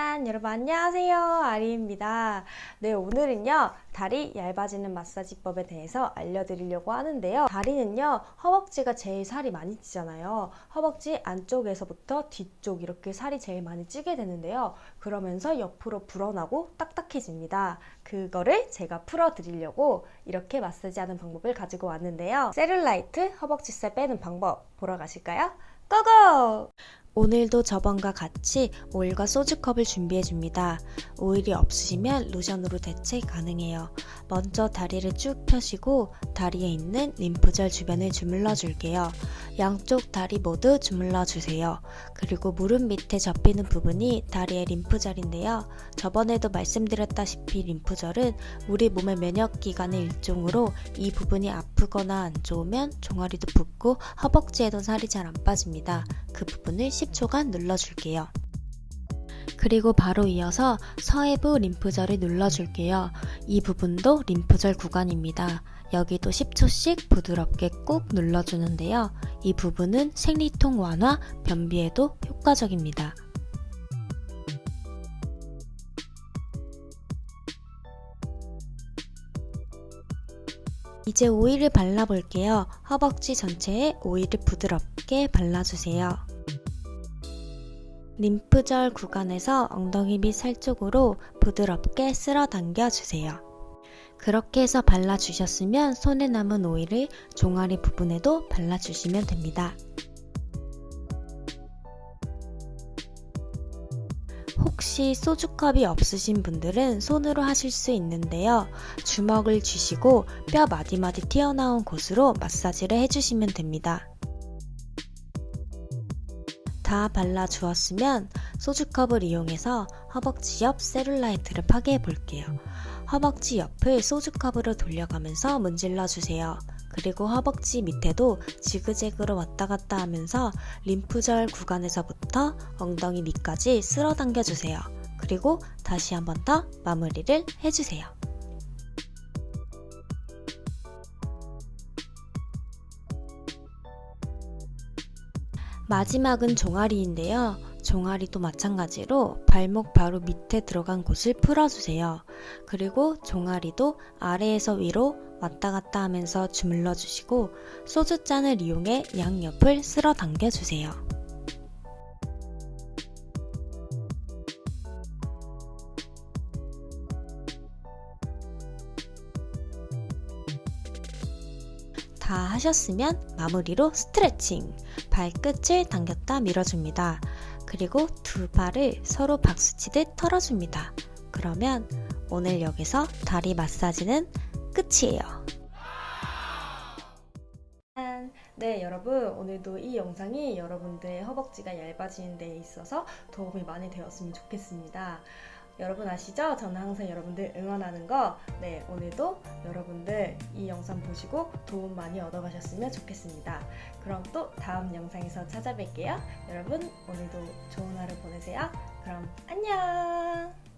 짠 여러분 안녕하세요. 아리입니다. 네 오늘은요 다리 얇아지는 마사지법에 대해서 알려드리려고 하는데요. 다리는요 허벅지가 제일 살이 많이 찌잖아요. 허벅지 안쪽에서부터 뒤쪽 이렇게 살이 제일 많이 찌게 되는데요. 그러면서 옆으로 불어나고 딱딱해집니다. 그거를 제가 풀어 드리려고 이렇게 마사지하는 방법을 가지고 왔는데요. 세룰라이트 허벅지살 빼는 방법 보러 가실까요? 고고! 오늘도 저번과 같이 오일과 소주컵을 준비해줍니다. 오일이 없으시면 로션으로 대체 가능해요. 먼저 다리를 쭉 펴시고 다리에 있는 림프절 주변을 주물러 줄게요. 양쪽 다리 모두 주물러 주세요. 그리고 무릎 밑에 접히는 부분이 다리의 림프절인데요. 저번에도 말씀드렸다시피 림프절은 우리 몸의 면역기관의 일종으로 이 부분이 아프거나 안 좋으면 종아리도 붓고 허벅지에도 살이 잘 안 빠집니다. 그 부분을 10초간 눌러줄게요. 그리고 바로 이어서 서해부 림프절을 눌러줄게요. 이 부분도 림프절 구간입니다. 여기도 10초씩 부드럽게 꾹 눌러주는데요. 이 부분은 생리통 완화, 변비에도 효과적입니다. 이제 오일을 발라볼게요. 허벅지 전체에 오일을 부드럽게 발라주세요. 림프절 구간에서 엉덩이 밑 살 쪽으로 부드럽게 쓸어 당겨주세요. 그렇게 해서 발라주셨으면 손에 남은 오일을 종아리 부분에도 발라주시면 됩니다. 혹시 소주컵이 없으신 분들은 손으로 하실 수 있는데요. 주먹을 쥐시고 뼈 마디마디 튀어나온 곳으로 마사지를 해주시면 됩니다. 다 발라 주었으면 소주컵을 이용해서 허벅지 옆 세룰라이트를 파괴해 볼게요. 허벅지 옆을 소주컵으로 돌려가면서 문질러 주세요. 그리고 허벅지 밑에도 지그재그로 왔다 갔다 하면서 림프절 구간에서부터 엉덩이 밑까지 쓸어 당겨 주세요. 그리고 다시 한 번 더 마무리를 해주세요. 마지막은 종아리인데요. 종아리도 마찬가지로 발목 바로 밑에 들어간 곳을 풀어주세요. 그리고 종아리도 아래에서 위로 왔다 갔다 하면서 주물러 주시고 소주잔을 이용해 양옆을 쓸어 당겨 주세요. 다 하셨으면 마무리로 스트레칭 발끝을 당겼다 밀어줍니다. 그리고 두 발을 서로 박수치듯 털어줍니다. 그러면 오늘 여기서 다리 마사지는 끝이에요. 네 여러분 오늘도 이 영상이 여러분들의 허벅지가 얇아지는 데 있어서 도움이 많이 되었으면 좋겠습니다. 여러분 아시죠? 저는 항상 여러분들 응원하는 거 네, 오늘도 여러분들 이 영상 보시고 도움 많이 얻어가셨으면 좋겠습니다. 그럼 또 다음 영상에서 찾아뵐게요. 여러분 오늘도 좋은 하루 보내세요. 그럼 안녕!